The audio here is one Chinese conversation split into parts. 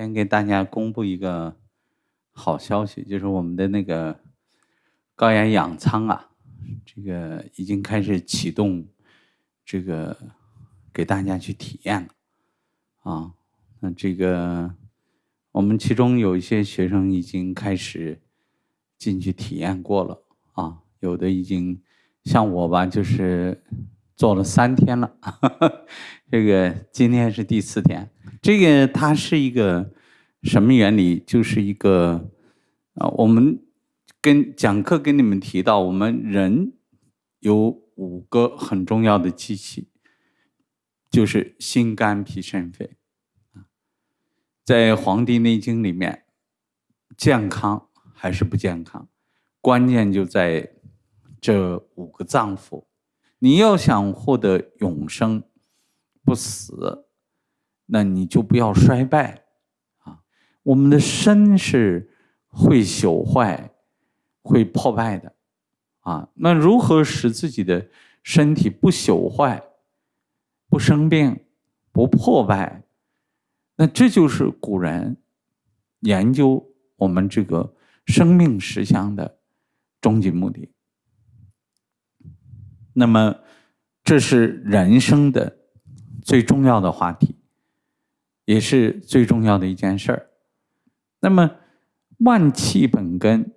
先给大家公布一个好消息，就是我们的那个高原氧舱啊，这个已经开始启动，这个给大家去体验了啊。那这个我们其中有一些学生已经开始进去体验过了啊，有的已经像我吧，就是做了三天了，这个今天是第四天。这个它是一个什么原理？就是一个啊，我们跟讲课跟你们提到，我们人有五个很重要的机器，就是心肝脾肾肺在《黄帝内经》里面，健康还是不健康，关键就在这五个脏腑。你要想获得永生不死。那你就不要衰败，啊，我们的身是会朽坏、会破败的，啊，那如何使自己的身体不朽坏、不生病、不破败？那这就是古人研究我们这个生命实相的终极目的。那么，这是人生的最重要的话题。也是最重要的一件事儿。那么，万气本根，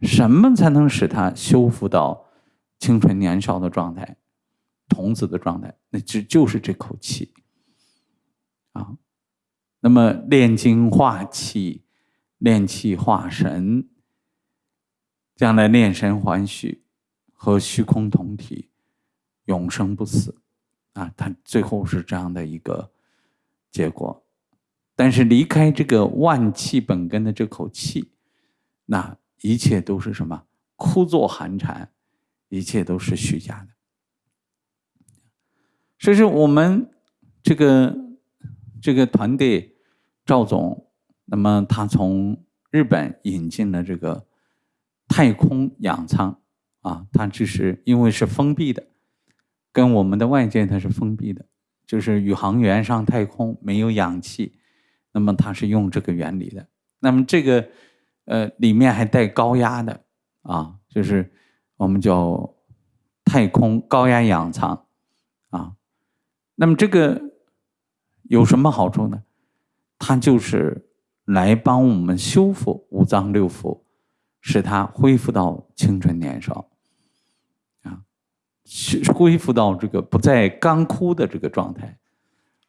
什么才能使它修复到青春年少的状态、童子的状态？那只就是这口气啊。那么，炼精化气，炼气化神，将来炼神还虚，和虚空同体，永生不死啊。它最后是这样的一个结果。但是离开这个万气本根的这口气，那一切都是什么？枯坐寒蝉，一切都是虚假的。所以说，我们这个这个团队赵总，那么他从日本引进了这个太空氧舱啊，它只是因为是封闭的，跟我们的外界它是封闭的，就是宇航员上太空没有氧气。那么它是用这个原理的，那么这个呃里面还带高压的啊，就是我们叫太空高压氧舱啊。那么这个有什么好处呢？它就是来帮我们修复五脏六腑，使它恢复到青春年少啊，恢复到这个不再干枯的这个状态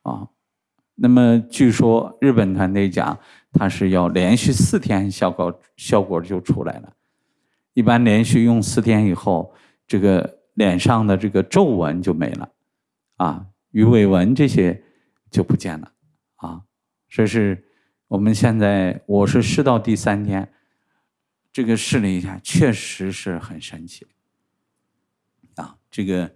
啊。那么据说日本团队讲，它是要连续四天效果效果就出来了。一般连续用四天以后，这个脸上的这个皱纹就没了，啊，鱼尾纹这些就不见了，啊，这是我们现在我是试到第三天，这个试了一下，确实是很神奇，啊，这个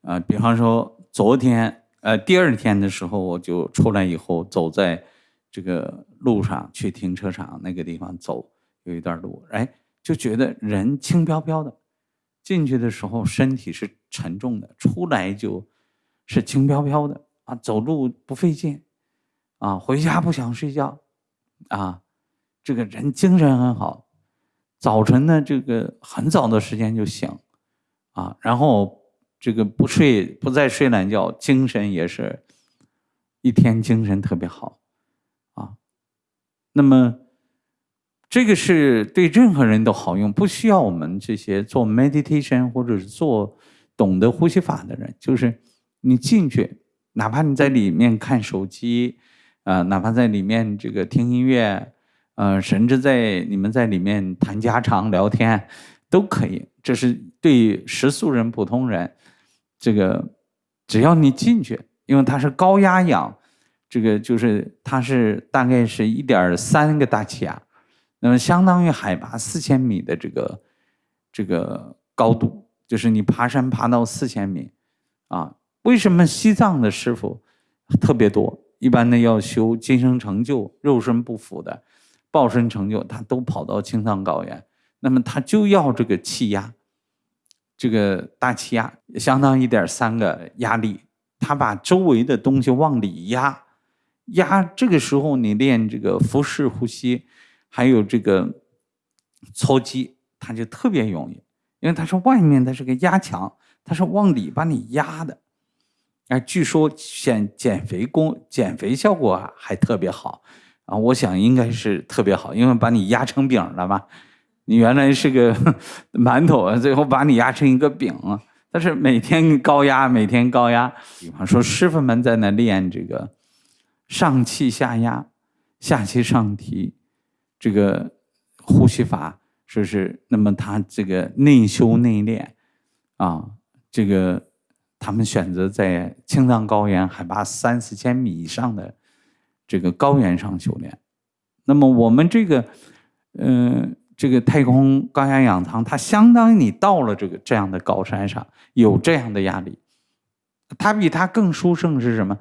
啊，比方说昨天。呃，第二天的时候，我就出来以后，走在这个路上去停车场那个地方走，有一段路，哎，就觉得人轻飘飘的，进去的时候身体是沉重的，出来就是轻飘飘的啊，走路不费劲，啊，回家不想睡觉，啊，这个人精神很好，早晨呢，这个很早的时间就醒，啊，然后。这个不睡不再睡懒觉，精神也是一天精神特别好，啊，那么这个是对任何人都好用，不需要我们这些做 meditation 或者是做懂得呼吸法的人，就是你进去，哪怕你在里面看手机，啊，哪怕在里面这个听音乐，呃，甚至在你们在里面谈家常聊天都可以，这是对食素人普通人。这个只要你进去，因为它是高压氧，这个就是它是大概是一点三个大气压，那么相当于海拔四千米的这个这个高度，就是你爬山爬到四千米啊。为什么西藏的师傅特别多？一般的要修今生成就、肉身不腐的报身成就，他都跑到青藏高原，那么他就要这个气压。这个大气压相当一点三个压力，他把周围的东西往里压，压这个时候你练这个腹式呼吸，还有这个搓肌，它就特别容易，因为它是外面的这个压强，它是往里把你压的。哎，据说减减肥功、减肥效果还特别好啊！我想应该是特别好，因为把你压成饼了吧。你原来是个馒头，最后把你压成一个饼。但是每天高压，每天高压。比方说，师傅们在那练这个上气下压、下气上提这个呼吸法，说是那么他这个内修内练啊，这个。他们选择在青藏高原海拔三四千米以上的这个高原上修炼。那么我们这个，嗯，这个太空高压氧舱，它相当于你到了这个这样的高山上，有这样的压力。它比它更殊胜是什么？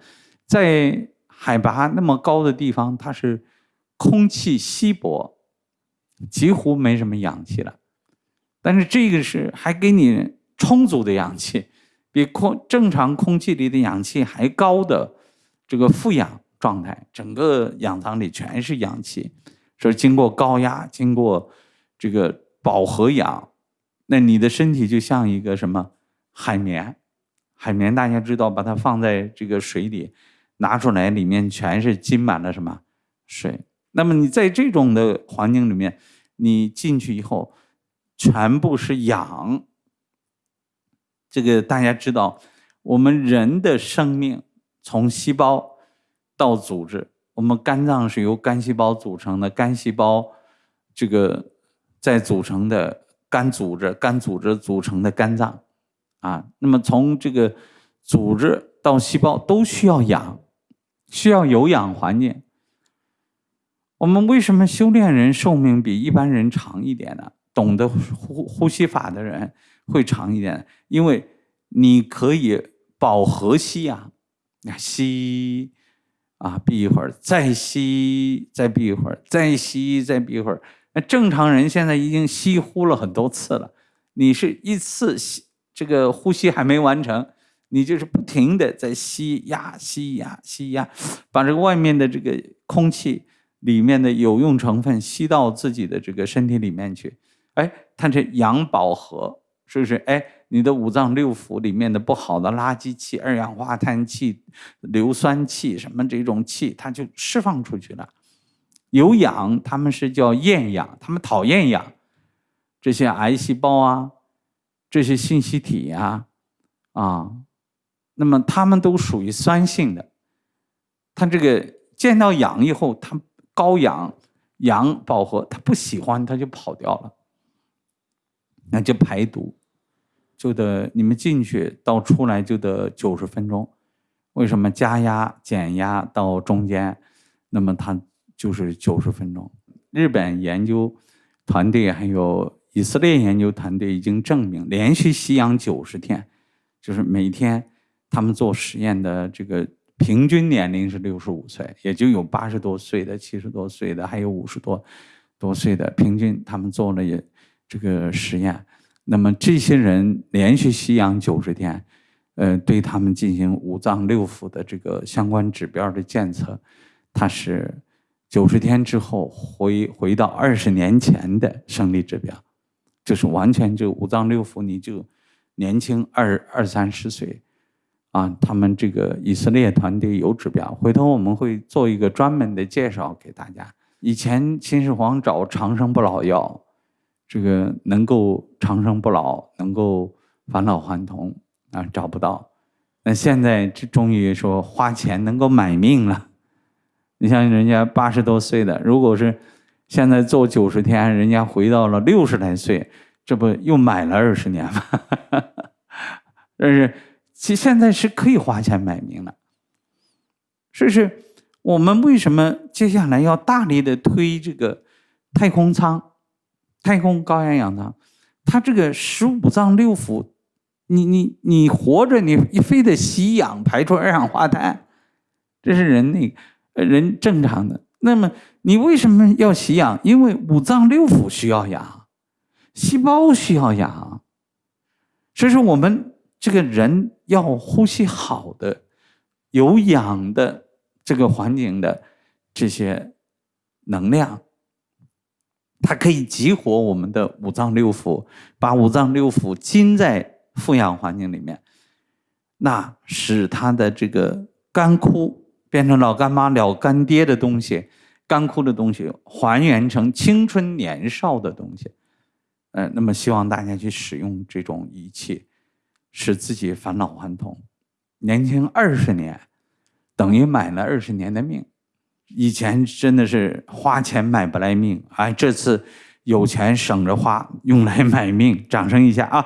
在海拔那么高的地方，它是空气稀薄，几乎没什么氧气了。但是这个是还给你充足的氧气。比空正常空气里的氧气还高的这个负氧状态，整个氧舱里全是氧气，是经过高压，经过这个饱和氧，那你的身体就像一个什么海绵？海绵大家知道，把它放在这个水里，拿出来里面全是浸满了什么水？那么你在这种的环境里面，你进去以后，全部是氧。这个大家知道，我们人的生命从细胞到组织，我们肝脏是由肝细胞组成的，肝细胞这个再组成的肝组织，肝组织组成的肝脏啊。那么从这个组织到细胞都需要氧，需要有氧环境。我们为什么修炼人寿命比一般人长一点呢？懂得呼呼吸法的人。会长一点，因为你可以饱和吸氧，吸啊，闭一会儿，再吸，再闭一会儿，再吸，再闭一会儿。那正常人现在已经吸呼了很多次了，你是一次吸这个呼吸还没完成，你就是不停的在吸压、吸压、吸压，把这个外面的这个空气里面的有用成分吸到自己的这个身体里面去，哎，它这氧饱和。是不是？哎，你的五脏六腑里面的不好的垃圾气、二氧化碳气、硫酸气什么这种气，它就释放出去了。有氧，他们是叫厌氧，他们讨厌氧。这些癌细胞啊，这些信息体呀，啊，那么他们都属于酸性的。他这个见到氧以后，他高氧氧饱和，他不喜欢，他就跑掉了，那就排毒。就得你们进去到出来就得九十分钟，为什么加压减压到中间，那么它就是九十分钟。日本研究团队还有以色列研究团队已经证明，连续吸氧九十天，就是每天他们做实验的这个平均年龄是六十五岁，也就有八十多岁的、七十多岁的，还有五十多多岁的，平均他们做了也这个实验。那么这些人连续吸氧九十天，呃，对他们进行五脏六腑的这个相关指标的监测，它是九十天之后回回到二十年前的生理指标，就是完全就五脏六腑你就年轻二二三十岁，啊，他们这个以色列团队有指标，回头我们会做一个专门的介绍给大家。以前秦始皇找长生不老药。这个能够长生不老，能够返老还童啊，找不到。那现在这终于说花钱能够买命了。你像人家八十多岁的，如果是现在做九十天，人家回到了六十来岁，这不又买了二十年吗？但是其现在是可以花钱买命了。所以是我们为什么接下来要大力的推这个太空舱？太空高压氧舱，它这个十五脏六腑，你你你活着，你你非得吸氧排出二氧化碳，这是人那人正常的。那么你为什么要吸氧？因为五脏六腑需要氧，细胞需要氧，所以说我们这个人要呼吸好的、有氧的这个环境的这些能量，它可以激活我们的五脏六腑，把五脏六腑浸在负氧环境里面，那使它的这个干枯变成老干妈、老干爹的东西，干枯的东西还原成青春年少的东西。呃，那么希望大家去使用这种仪器，使自己返老还童，年轻二十年，等于买了二十年的命。以前真的是花钱买不来命，哎，这次有钱省着花，用来买命。掌声一下啊！